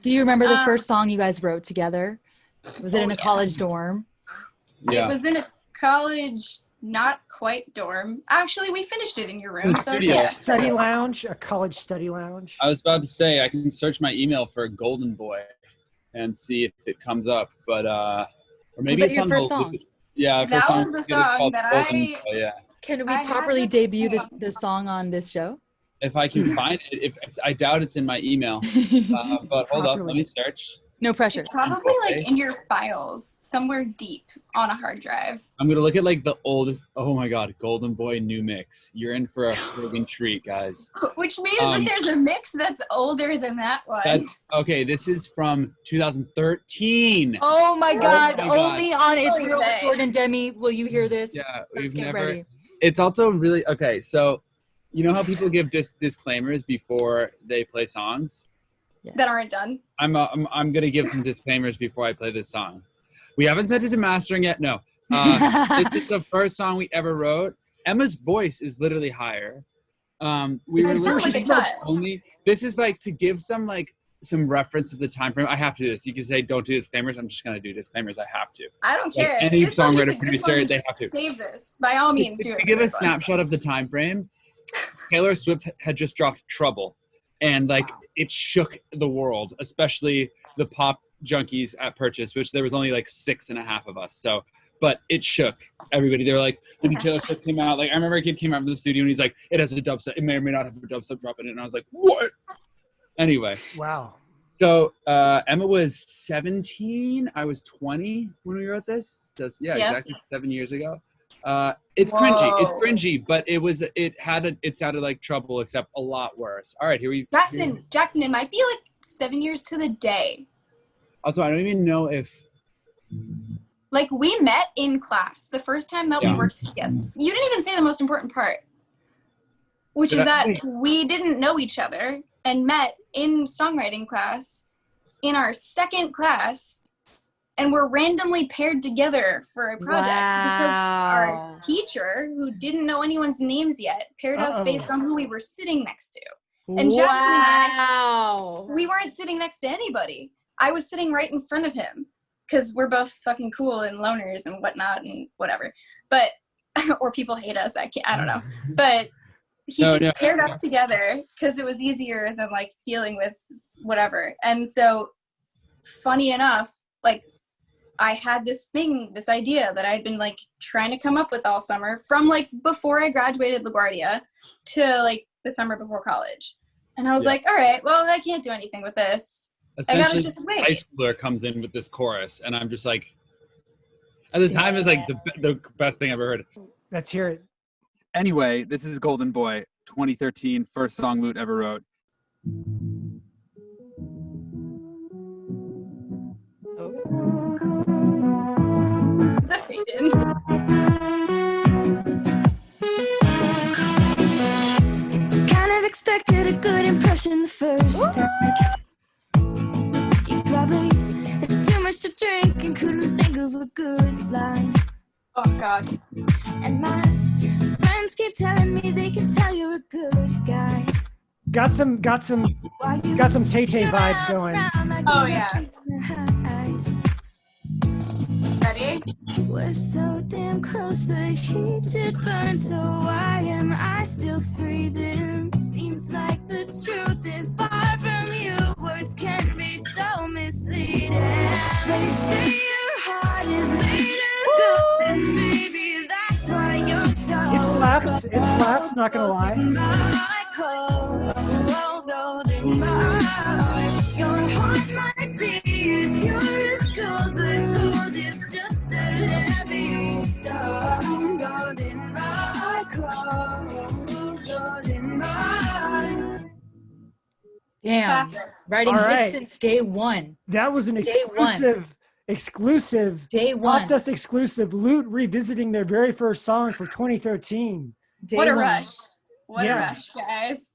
Do you remember the Um, first song you guys wrote together? Was it Oh, in a yeah. college dorm? Yeah. It was in a college, not quite dorm. Actually, we finished it in your room. In So studio. yeah. Study lounge, a college study lounge. I was about to say I can search my email for Golden Boy and see if it comes up, but uh, or maybe that it's your on first the song? Yeah, That first was the song that Golden I- Boy, yeah. Can we I properly debut the, the song on this show? If I can find it, if it's, I doubt it's in my email. Uh, but hold up, let me search. no pressure. It's probably like in your files, somewhere deep on a hard drive. I'm gonna look at like the oldest. Oh my God, Golden Boy new mix. You're in for a friggin' treat, guys. Which means Um, that there's a mix that's older than that one. That's okay. This is from 2013. Oh my God! my God. Only on It's Oh, Real with. Jordan Demi will you hear this. Yeah, Let's we've get never. ready. It's also really okay. So, you know how people give dis- disclaimers before they play songs. Yes. that aren't done. I'm, uh, I'm I'm gonna give some disclaimers before I play this song. We haven't sent it to mastering yet. No. Uh, this is the first song we ever wrote. Emma's voice is literally higher. Um, we were literally like a only. This is like to give some like some reference of the time frame. I have to do this. You can say don't do disclaimers. I'm just gonna do disclaimers. I have to. I don't Like, care. any This songwriter can- this producer, they have to. Save this by all means. to, Do to it. for give a snapshot of the time frame taylor swift had just dropped trouble and like it shook the world especially the pop junkies at purchase which there was only like six and a half of us so but it shook everybody they were like the new taylor swift came out like i remember a kid came out of the studio and he's like it has a dubstep it may or may not have a dubstep drop in it and i was like what anyway Wow. so uh, Emma was 17. I was 20 when we wrote this. Just yeah, Yeah. exactly seven years ago. Uh, it's cringy. It's cringy, but it was it had a, it sounded like trouble, except a lot worse. All right, here we. Jackson, Jackson, it might be like seven years to the day. Also, I don't even know if Like we met in class the first time that Yeah. we worked together. You didn't even say the most important part, which Did is I- that we didn't know each other and met in songwriting class in our second class and we were randomly paired together for a project because Wow. our teacher, who didn't know anyone's names yet, paired us Uh-oh. based on who we were sitting next to. And Jackson and I- we weren't sitting next to anybody. I was sitting right in front of him because we're both fucking cool and loners and whatnot and whatever. But or people hate us. I can't. I don't know. But he No, just no. paired us together because it was easier than like dealing with whatever. And so, funny enough, like I had this thing, this idea that I'd been like trying to come up with all summer from like before I graduated LaGuardia to like the summer before college. And I was Yeah. like, all right, well, I can't do anything with this. I gotta essentially just high wait. schooler comes in with this chorus, and I'm just like, at the time, it's like the the best thing I've ever heard. Let's hear it. Anyway, this is Golden Boy, 2013, first song Loot ever wrote. The in. Kind of expected a good impression the first time. You probably had too much to drink and couldn't think of a good line. Oh God. And my friends keep telling me they can tell you're a good guy. Got some got some got some Tay Tay vibes going. Oh, yeah. Ready? We're so damn close, the heat should burn. So why am I still freezing? Seems like the truth is far from you. Words can be so misleading. They say your heart is made of gold, and maybe that's why you're so. It slaps. It slaps. Not gonna lie. Damn. Classic. Writing All hits since day one. That was an exclusive, exclusive, Day one. Popdust exclusive. Loot revisiting their very first song for 2013. Day what a one. rush. What Yeah. a rush, guys.